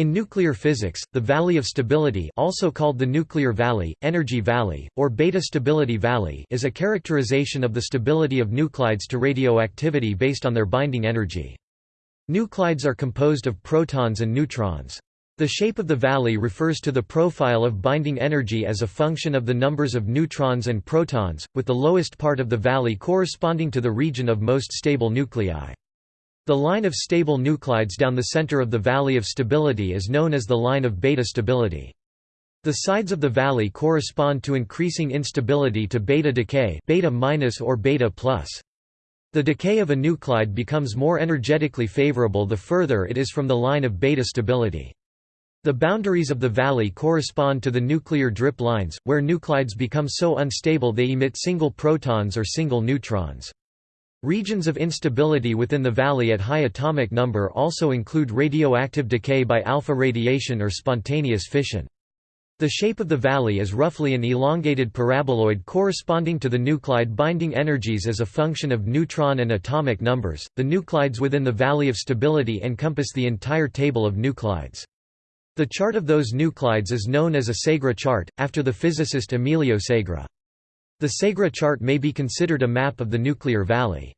In nuclear physics, the valley of stability also called the nuclear valley, energy valley, or beta stability valley is a characterization of the stability of nuclides to radioactivity based on their binding energy. Nuclides are composed of protons and neutrons. The shape of the valley refers to the profile of binding energy as a function of the numbers of neutrons and protons, with the lowest part of the valley corresponding to the region of most stable nuclei. The line of stable nuclides down the center of the valley of stability is known as the line of beta stability. The sides of the valley correspond to increasing instability to beta decay beta minus or beta plus. The decay of a nuclide becomes more energetically favorable the further it is from the line of beta stability. The boundaries of the valley correspond to the nuclear drip lines, where nuclides become so unstable they emit single protons or single neutrons. Regions of instability within the valley at high atomic number also include radioactive decay by alpha radiation or spontaneous fission. The shape of the valley is roughly an elongated paraboloid corresponding to the nuclide binding energies as a function of neutron and atomic numbers. The nuclides within the valley of stability encompass the entire table of nuclides. The chart of those nuclides is known as a Segre chart, after the physicist Emilio Segre. The Segre chart may be considered a map of the nuclear valley.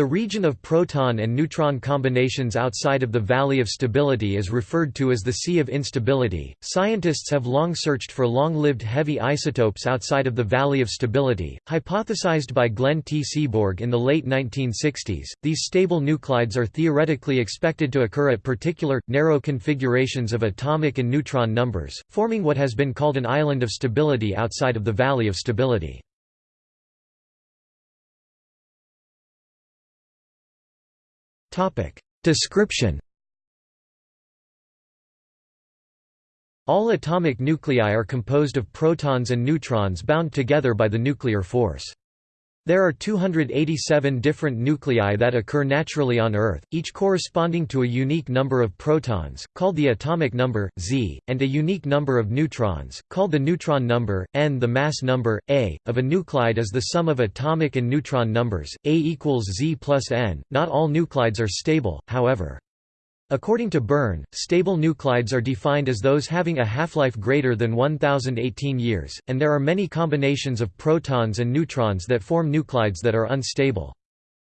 The region of proton and neutron combinations outside of the valley of stability is referred to as the sea of instability. Scientists have long searched for long-lived heavy isotopes outside of the valley of stability, hypothesized by Glenn T. Seaborg in the late 1960s. These stable nuclides are theoretically expected to occur at particular narrow configurations of atomic and neutron numbers, forming what has been called an island of stability outside of the valley of stability. Description All atomic nuclei are composed of protons and neutrons bound together by the nuclear force. There are 287 different nuclei that occur naturally on Earth, each corresponding to a unique number of protons, called the atomic number, Z, and a unique number of neutrons, called the neutron number, n. The mass number, A, of a nuclide is the sum of atomic and neutron numbers, A equals Z plus n. Not all nuclides are stable, however. According to Byrne, stable nuclides are defined as those having a half-life greater than 1018 years, and there are many combinations of protons and neutrons that form nuclides that are unstable.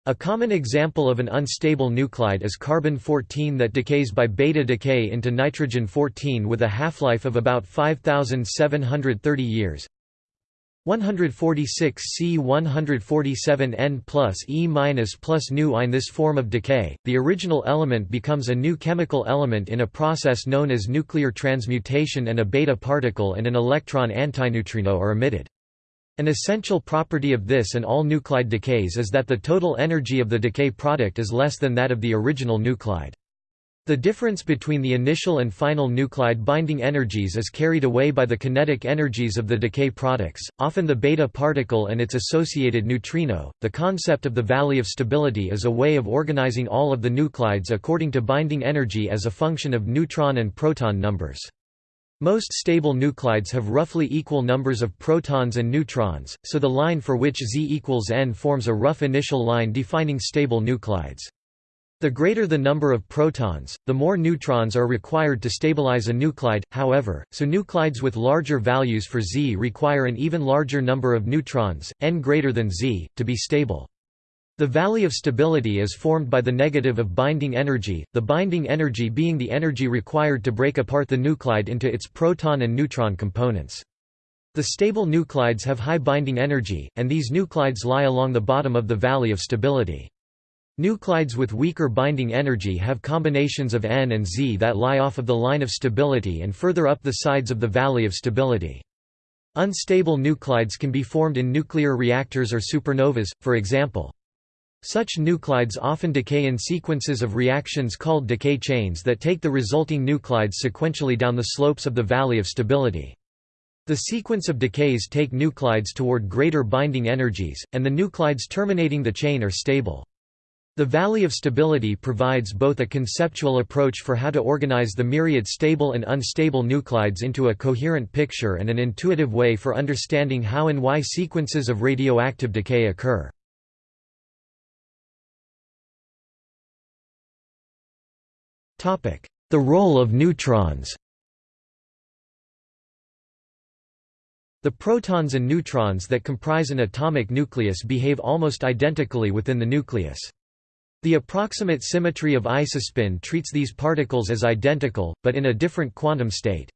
A common example of an unstable nuclide is carbon-14 that decays by beta decay into nitrogen-14 with a half-life of about 5730 years. 146 C 147 N plus E minus plus nu In this form of decay, the original element becomes a new chemical element in a process known as nuclear transmutation and a beta particle and an electron antineutrino are emitted. An essential property of this and all nuclide decays is that the total energy of the decay product is less than that of the original nuclide. The difference between the initial and final nuclide binding energies is carried away by the kinetic energies of the decay products, often the beta particle and its associated neutrino. The concept of the valley of stability is a way of organizing all of the nuclides according to binding energy as a function of neutron and proton numbers. Most stable nuclides have roughly equal numbers of protons and neutrons, so the line for which Z equals n forms a rough initial line defining stable nuclides. The greater the number of protons, the more neutrons are required to stabilize a nuclide, however, so nuclides with larger values for Z require an even larger number of neutrons, n greater than Z, to be stable. The valley of stability is formed by the negative of binding energy, the binding energy being the energy required to break apart the nuclide into its proton and neutron components. The stable nuclides have high binding energy, and these nuclides lie along the bottom of the valley of stability. Nuclides with weaker binding energy have combinations of N and Z that lie off of the line of stability and further up the sides of the valley of stability. Unstable nuclides can be formed in nuclear reactors or supernovas, for example. Such nuclides often decay in sequences of reactions called decay chains that take the resulting nuclides sequentially down the slopes of the valley of stability. The sequence of decays take nuclides toward greater binding energies, and the nuclides terminating the chain are stable. The Valley of Stability provides both a conceptual approach for how to organize the myriad stable and unstable nuclides into a coherent picture and an intuitive way for understanding how and why sequences of radioactive decay occur. The role of neutrons The protons and neutrons that comprise an atomic nucleus behave almost identically within the nucleus. The approximate symmetry of isospin treats these particles as identical, but in a different quantum state.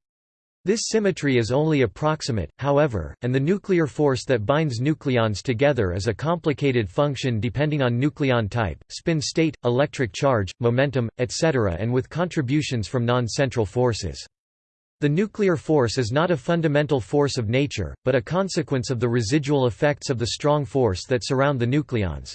This symmetry is only approximate, however, and the nuclear force that binds nucleons together is a complicated function depending on nucleon type, spin state, electric charge, momentum, etc. and with contributions from non-central forces. The nuclear force is not a fundamental force of nature, but a consequence of the residual effects of the strong force that surround the nucleons.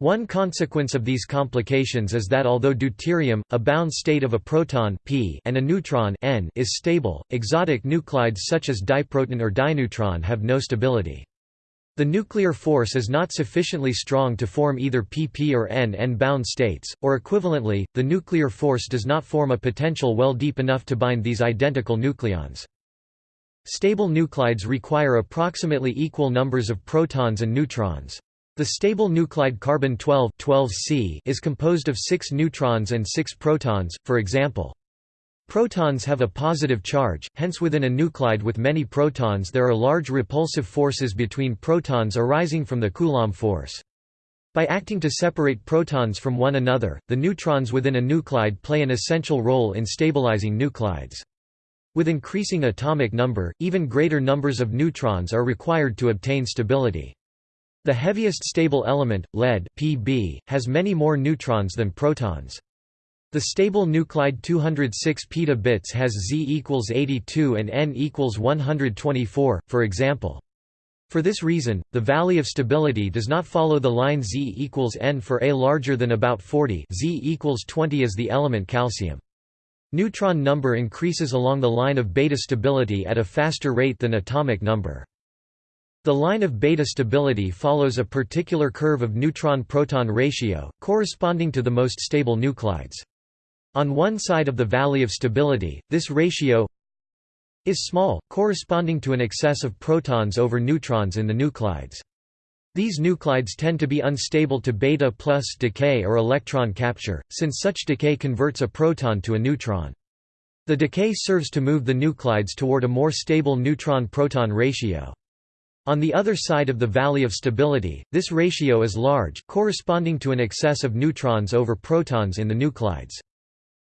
One consequence of these complications is that although deuterium, a bound state of a proton p and a neutron n is stable, exotic nuclides such as diproton or dineutron have no stability. The nuclear force is not sufficiently strong to form either pp or n bound states, or equivalently, the nuclear force does not form a potential well deep enough to bind these identical nucleons. Stable nuclides require approximately equal numbers of protons and neutrons. The stable nuclide carbon-12 12C is composed of 6 neutrons and 6 protons, for example. Protons have a positive charge, hence within a nuclide with many protons there are large repulsive forces between protons arising from the Coulomb force. By acting to separate protons from one another, the neutrons within a nuclide play an essential role in stabilizing nuclides. With increasing atomic number, even greater numbers of neutrons are required to obtain stability. The heaviest stable element, lead Pb, has many more neutrons than protons. The stable nuclide 206 petabits has Z equals 82 and N equals 124, for example. For this reason, the valley of stability does not follow the line Z equals N for A larger than about 40 Z equals 20 is the element calcium. Neutron number increases along the line of beta stability at a faster rate than atomic number. The line of beta stability follows a particular curve of neutron-proton ratio, corresponding to the most stable nuclides. On one side of the valley of stability, this ratio is small, corresponding to an excess of protons over neutrons in the nuclides. These nuclides tend to be unstable to beta plus decay or electron capture, since such decay converts a proton to a neutron. The decay serves to move the nuclides toward a more stable neutron-proton ratio. On the other side of the valley of stability, this ratio is large, corresponding to an excess of neutrons over protons in the nuclides.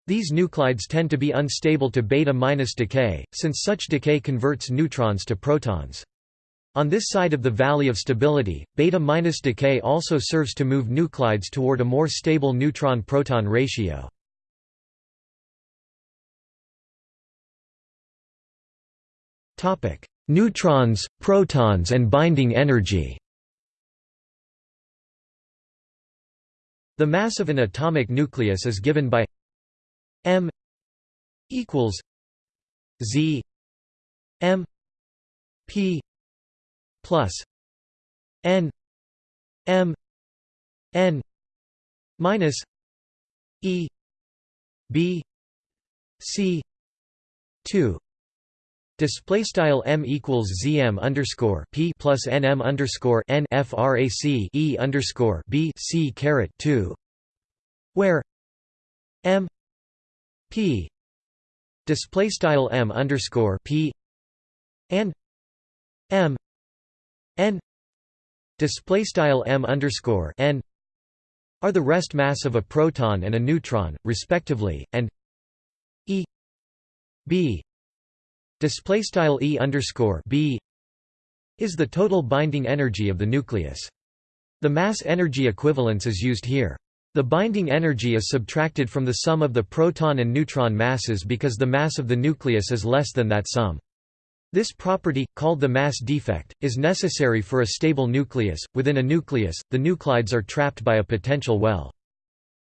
These nuclides tend to be unstable to beta-minus decay, since such decay converts neutrons to protons. On this side of the valley of stability, beta-minus decay also serves to move nuclides toward a more stable neutron-proton ratio. Neutrons, protons and binding energy. The mass of an atomic nucleus is given by m equals z m p plus n m n minus e b c 2 Display style m equals zm underscore p plus nm underscore n frac e underscore b c caret two, where m p display style m underscore p and m n display style m underscore n are the rest mass of a proton and a neutron, respectively, and e b display style e underscore b is the total binding energy of the nucleus. The mass energy equivalence is used here. The binding energy is subtracted from the sum of the proton and neutron masses because the mass of the nucleus is less than that sum. This property, called the mass defect, is necessary for a stable nucleus. Within a nucleus, the nuclides are trapped by a potential well.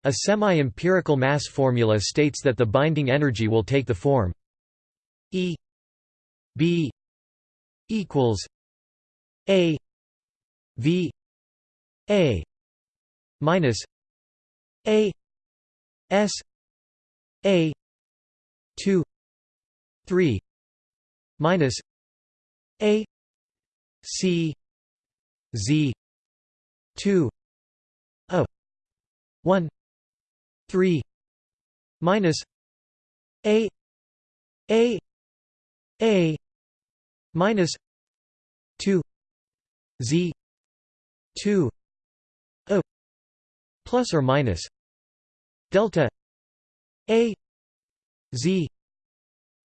A semi-empirical mass formula states that the binding energy will take the form E B equals A V A minus A S A two three minus A C Z two A one three minus A A A minus 2 Z 2 o plus or minus delta A Z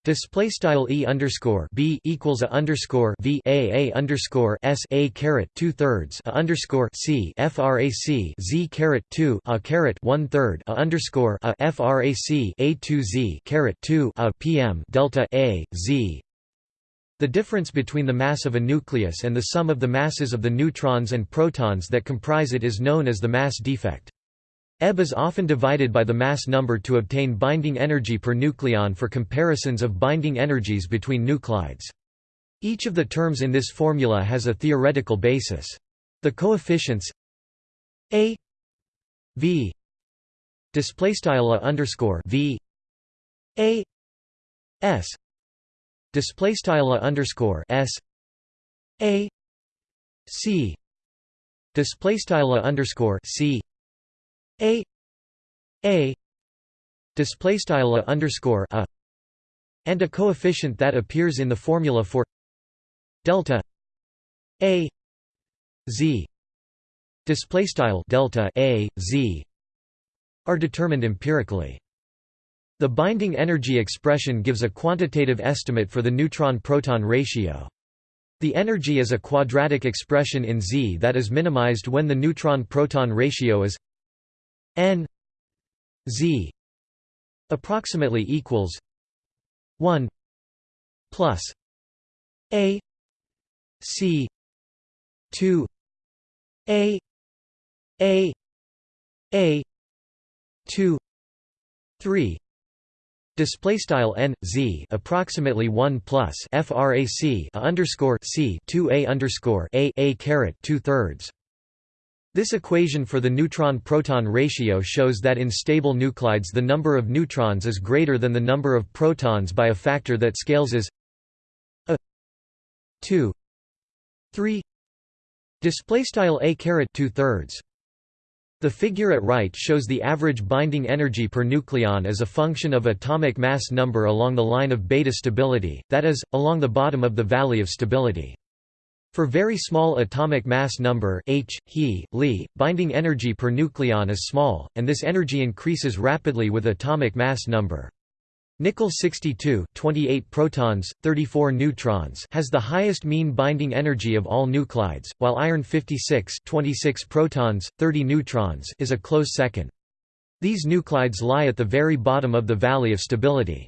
Display style e underscore b equals a underscore v a a underscore s a caret two thirds a underscore c frac z caret two a caret one third a underscore a frac a two z caret two a pm delta a z. The difference between the mass of a nucleus and the sum of the masses of the neutrons and protons that comprise it is known as the mass defect. Ebb is often divided by the mass number to obtain binding energy per nucleon for comparisons of binding energies between nuclides. Each of the terms in this formula has a theoretical basis. The coefficients a v display style underscore v a s display style underscore s a c display style underscore c a a display style underscore a and a coefficient that appears in the formula for delta a z. Display style delta a z are determined empirically the binding energy expression gives a quantitative estimate for the neutron-proton ratio. The energy is a quadratic expression in Z that is minimized when the neutron-proton ratio is n z approximately equals 1 plus a c 2 a a a 2 3 Display style n z approximately one plus frac a underscore c two a underscore a a caret two thirds. This equation for the neutron-proton ratio shows that in stable nuclides the number of neutrons is greater than the number of protons by a factor that scales as a 2 3 display style a caret 2 thirds the figure at right shows the average binding energy per nucleon as a function of atomic mass number along the line of beta stability, that is, along the bottom of the valley of stability. For very small atomic mass number H, He, Li, binding energy per nucleon is small, and this energy increases rapidly with atomic mass number. Nickel 62 28 protons, 34 neutrons has the highest mean binding energy of all nuclides, while iron 56 26 protons, 30 neutrons is a close second. These nuclides lie at the very bottom of the valley of stability.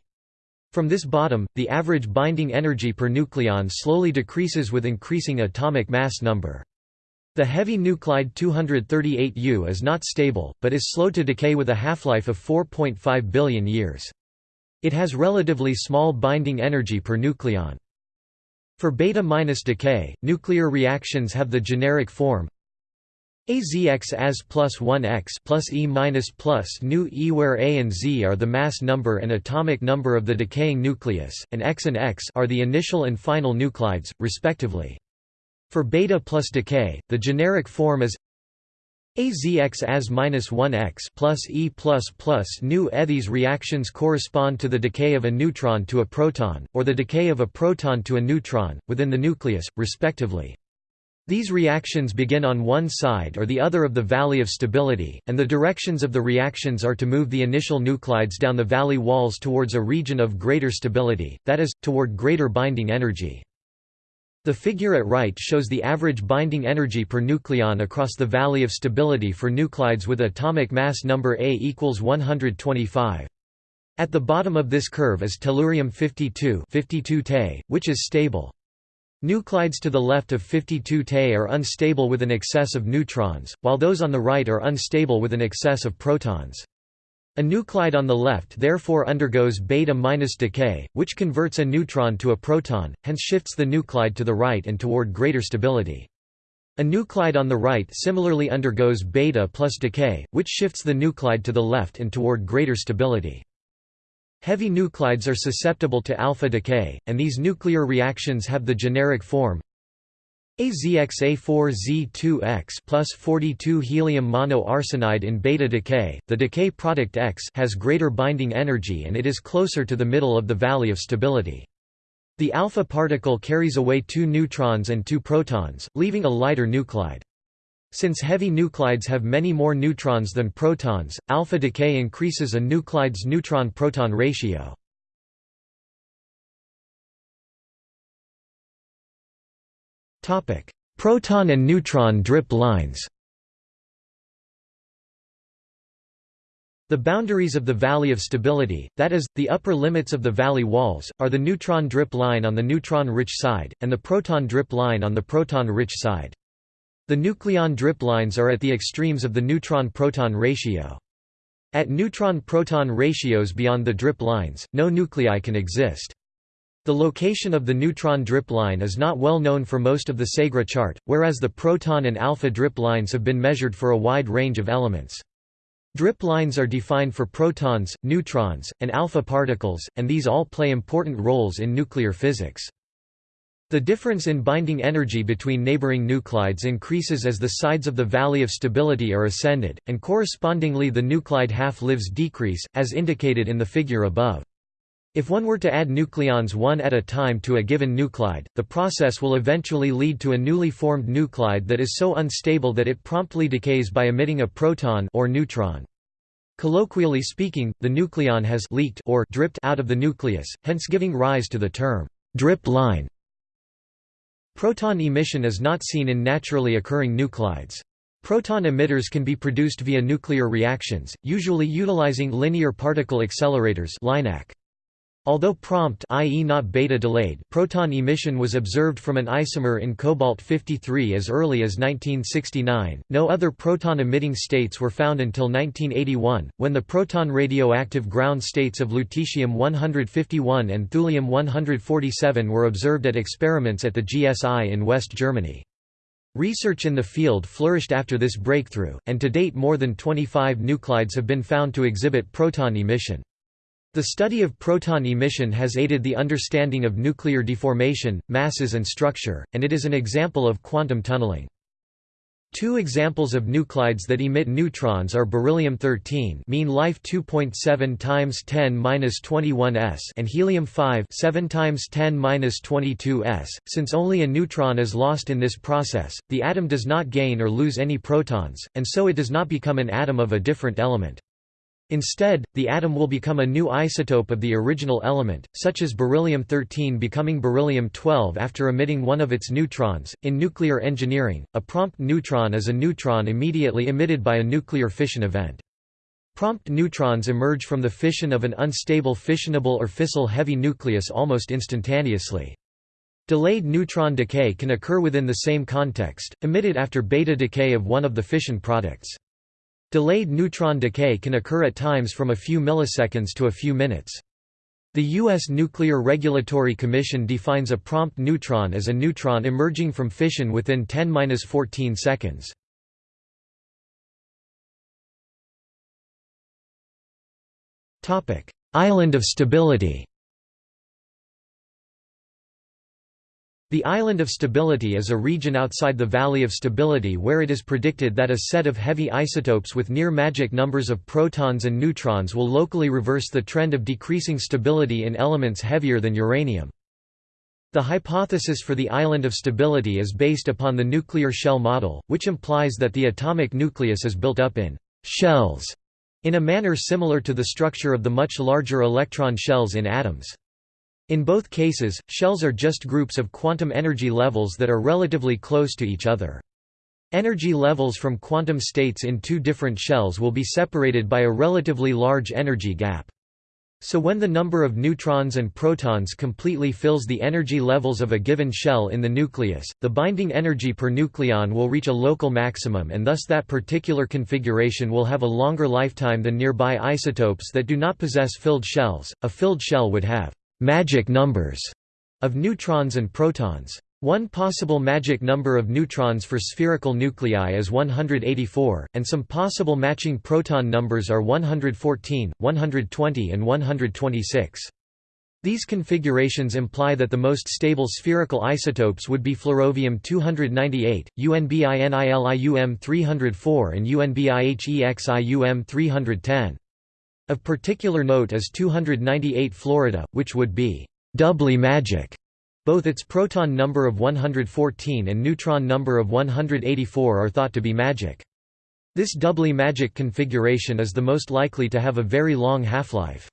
From this bottom, the average binding energy per nucleon slowly decreases with increasing atomic mass number. The heavy nuclide 238U is not stable, but is slow to decay with a half-life of 4.5 billion years. It has relatively small binding energy per nucleon. For beta minus decay, nuclear reactions have the generic form AZX as plus 1x plus E minus plus nu E where A and Z are the mass number and atomic number of the decaying nucleus, and X and X are the initial and final nuclides, respectively. For beta plus decay, the generic form is AZX as minus 1x plus E plus plus nu. These reactions correspond to the decay of a neutron to a proton, or the decay of a proton to a neutron, within the nucleus, respectively. These reactions begin on one side or the other of the valley of stability, and the directions of the reactions are to move the initial nuclides down the valley walls towards a region of greater stability, that is, toward greater binding energy. The figure at right shows the average binding energy per nucleon across the valley of stability for nuclides with atomic mass number A equals 125. At the bottom of this curve is tellurium 52, 52 Te, which is stable. Nuclides to the left of 52 Te are unstable with an excess of neutrons, while those on the right are unstable with an excess of protons. A nuclide on the left therefore undergoes beta-minus decay, which converts a neutron to a proton, hence shifts the nuclide to the right and toward greater stability. A nuclide on the right similarly undergoes beta plus decay, which shifts the nuclide to the left and toward greater stability. Heavy nuclides are susceptible to alpha decay, and these nuclear reactions have the generic form AZXA4Z2X plus 42 helium monoarsenide in beta decay, the decay product X has greater binding energy and it is closer to the middle of the valley of stability. The alpha particle carries away two neutrons and two protons, leaving a lighter nuclide. Since heavy nuclides have many more neutrons than protons, alpha decay increases a nuclide's neutron-proton ratio. Proton and neutron drip lines The boundaries of the valley of stability, that is, the upper limits of the valley walls, are the neutron drip line on the neutron-rich side, and the proton drip line on the proton-rich side. The nucleon drip lines are at the extremes of the neutron-proton ratio. At neutron-proton ratios beyond the drip lines, no nuclei can exist. The location of the neutron drip line is not well known for most of the Segre chart, whereas the proton and alpha drip lines have been measured for a wide range of elements. Drip lines are defined for protons, neutrons, and alpha particles, and these all play important roles in nuclear physics. The difference in binding energy between neighboring nuclides increases as the sides of the valley of stability are ascended, and correspondingly the nuclide half-lives decrease, as indicated in the figure above. If one were to add nucleons one at a time to a given nuclide, the process will eventually lead to a newly formed nuclide that is so unstable that it promptly decays by emitting a proton or neutron. Colloquially speaking, the nucleon has leaked or dripped out of the nucleus, hence giving rise to the term drip line. Proton emission is not seen in naturally occurring nuclides. Proton emitters can be produced via nuclear reactions, usually utilizing linear particle accelerators LINAC. Although prompt i.e. not beta delayed proton emission was observed from an isomer in cobalt-53 as early as 1969, no other proton-emitting states were found until 1981, when the proton radioactive ground states of lutetium-151 and thulium-147 were observed at experiments at the GSI in West Germany. Research in the field flourished after this breakthrough, and to date more than 25 nuclides have been found to exhibit proton emission. The study of proton emission has aided the understanding of nuclear deformation, masses and structure, and it is an example of quantum tunneling. Two examples of nuclides that emit neutrons are beryllium-13 mean life 2.7 times 10^-21 s and helium-5 7 times 10^-22 s. Since only a neutron is lost in this process, the atom does not gain or lose any protons, and so it does not become an atom of a different element. Instead, the atom will become a new isotope of the original element, such as beryllium-13 becoming beryllium-12 after emitting one of its neutrons. In nuclear engineering, a prompt neutron is a neutron immediately emitted by a nuclear fission event. Prompt neutrons emerge from the fission of an unstable fissionable or fissile heavy nucleus almost instantaneously. Delayed neutron decay can occur within the same context, emitted after beta decay of one of the fission products. Delayed neutron decay can occur at times from a few milliseconds to a few minutes. The U.S. Nuclear Regulatory Commission defines a prompt neutron as a neutron emerging from fission within 10–14 seconds. Island of stability The island of stability is a region outside the valley of stability where it is predicted that a set of heavy isotopes with near magic numbers of protons and neutrons will locally reverse the trend of decreasing stability in elements heavier than uranium. The hypothesis for the island of stability is based upon the nuclear shell model, which implies that the atomic nucleus is built up in «shells» in a manner similar to the structure of the much larger electron shells in atoms. In both cases, shells are just groups of quantum energy levels that are relatively close to each other. Energy levels from quantum states in two different shells will be separated by a relatively large energy gap. So when the number of neutrons and protons completely fills the energy levels of a given shell in the nucleus, the binding energy per nucleon will reach a local maximum and thus that particular configuration will have a longer lifetime than nearby isotopes that do not possess filled shells. A filled shell would have magic numbers of neutrons and protons. One possible magic number of neutrons for spherical nuclei is 184, and some possible matching proton numbers are 114, 120 and 126. These configurations imply that the most stable spherical isotopes would be flerovium-298, UNBINILIUM-304 and UNBIHEXIUM-310. Of particular note is 298 Florida, which would be doubly magic. Both its proton number of 114 and neutron number of 184 are thought to be magic. This doubly magic configuration is the most likely to have a very long half-life.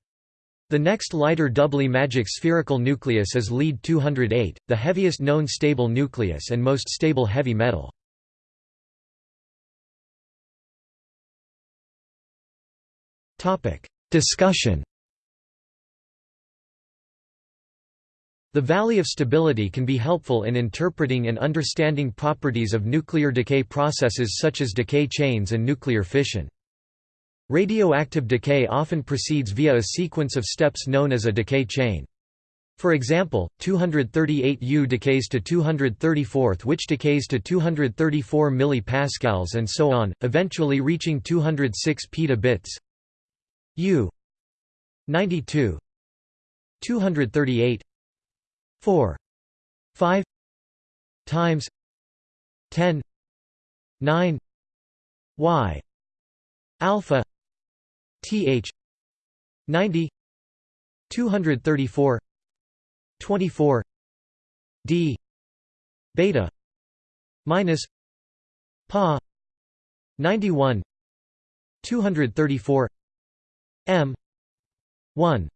The next lighter doubly magic spherical nucleus is Lead-208, the heaviest known stable nucleus and most stable heavy metal. Discussion The valley of stability can be helpful in interpreting and understanding properties of nuclear decay processes such as decay chains and nuclear fission. Radioactive decay often proceeds via a sequence of steps known as a decay chain. For example, 238U decays to 234 which decays to 234 mPa and so on, eventually reaching 206 petabits. U. 92 238 4 5 times 10 9 y. alpha. Th 90 234 24 d. beta. minus pa. 91 234 m. 1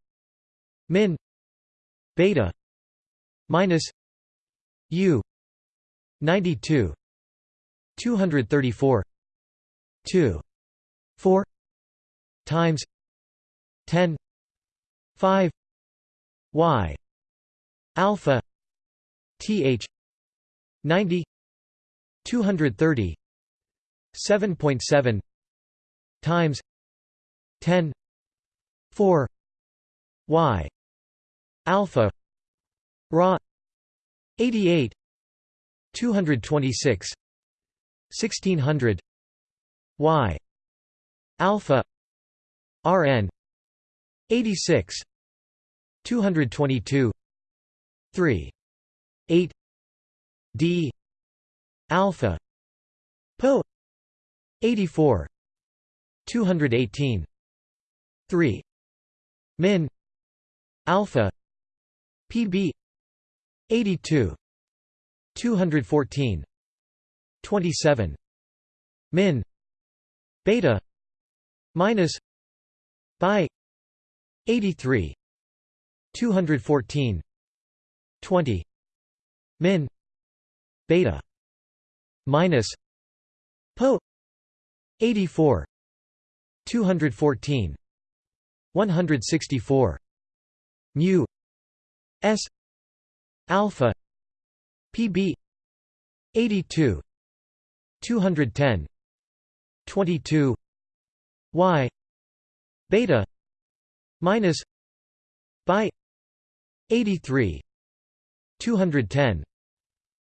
min. Beta. Minus u. 92 234 2 4 times 10 5 y. Alpha. Th 90 230 7.7 times 10 4 y alpha ra 88 226 1600 y alpha Rn 86 222 3 8 D alpha Po 84 218 3 min alpha PB 82 214 27 min beta minus by 83 214 20 min beta minus po 84 214 164 mu. S. Alpha. Pb 82 210 22 y. Beta. Minus. By 83 210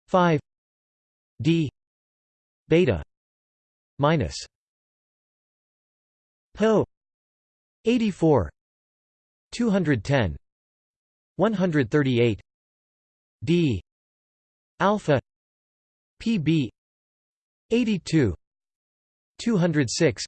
5 d. Beta. Minus. Po 84 210 138 d alpha pb 82 206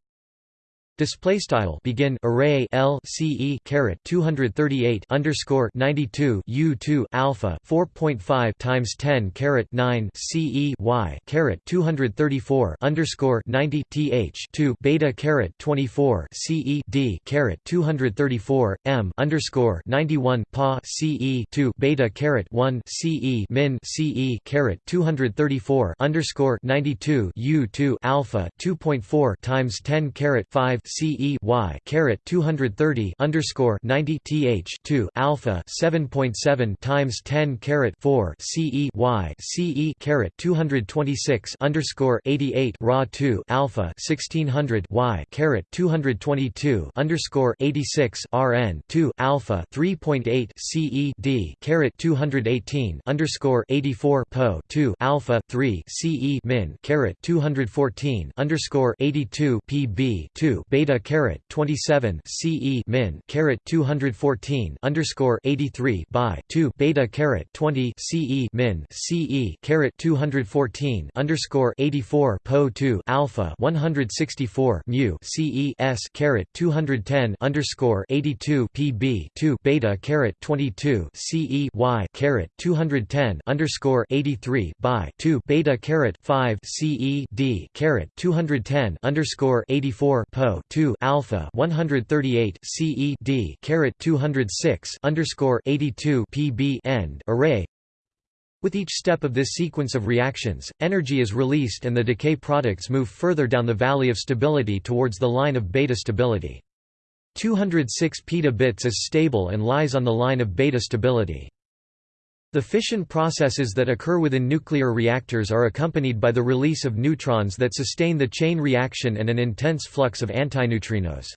Display style begin array L C E caret 238 underscore 92 U 2 alpha 4.5 times 10 caret 9 C E Y caret 234 underscore 90 th 2 beta caret 24 C E D caret 234 M underscore 91 pa C E 2 beta caret 1 C E min C E caret 234 underscore 92 U 2 alpha 2.4 times 10 caret 5 CE Y caret 230 underscore 90 th 2 alpha 7.7 times 10 caret 4 CE Y CE caret 226 underscore 88 raw 2 alpha 1600 Y caret 222 underscore 86 RN 2 alpha 3.8 CE D caret 218 underscore 84 Po 2 alpha 3 CE min caret 214 underscore 82 PB 2 beta caret 27 CE min caret 214 underscore 83 by 2 beta caret 20 CE min CE caret 214 underscore 84 po 2 alpha 164 mu CE s caret 210 underscore 82 PB 2 beta caret 22 CE y caret 210 underscore 83 by 2 beta caret 5 CE D caret 210 underscore 84 po 2 alpha 138 CE D caret 206 underscore 82 PB end array with each step of this sequence of reactions, energy is released and the decay products move further down the valley of stability towards the line of beta stability. 206 petabits is stable and lies on the line of beta stability. The fission processes that occur within nuclear reactors are accompanied by the release of neutrons that sustain the chain reaction and an intense flux of antineutrinos.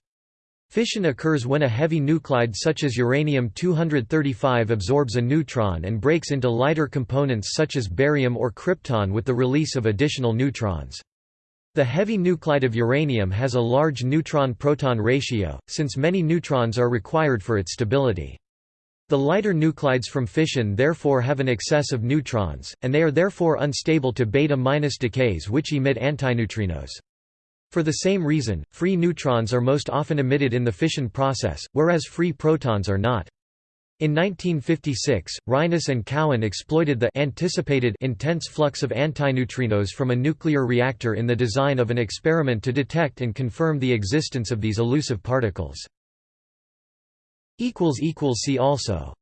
Fission occurs when a heavy nuclide such as uranium-235 absorbs a neutron and breaks into lighter components such as barium or krypton with the release of additional neutrons. The heavy nuclide of uranium has a large neutron-proton ratio, since many neutrons are required for its stability. The lighter nuclides from fission therefore have an excess of neutrons, and they are therefore unstable to beta-minus decays which emit antineutrinos. For the same reason, free neutrons are most often emitted in the fission process, whereas free protons are not. In 1956, Reines and Cowan exploited the anticipated intense flux of antineutrinos from a nuclear reactor in the design of an experiment to detect and confirm the existence of these elusive particles. See also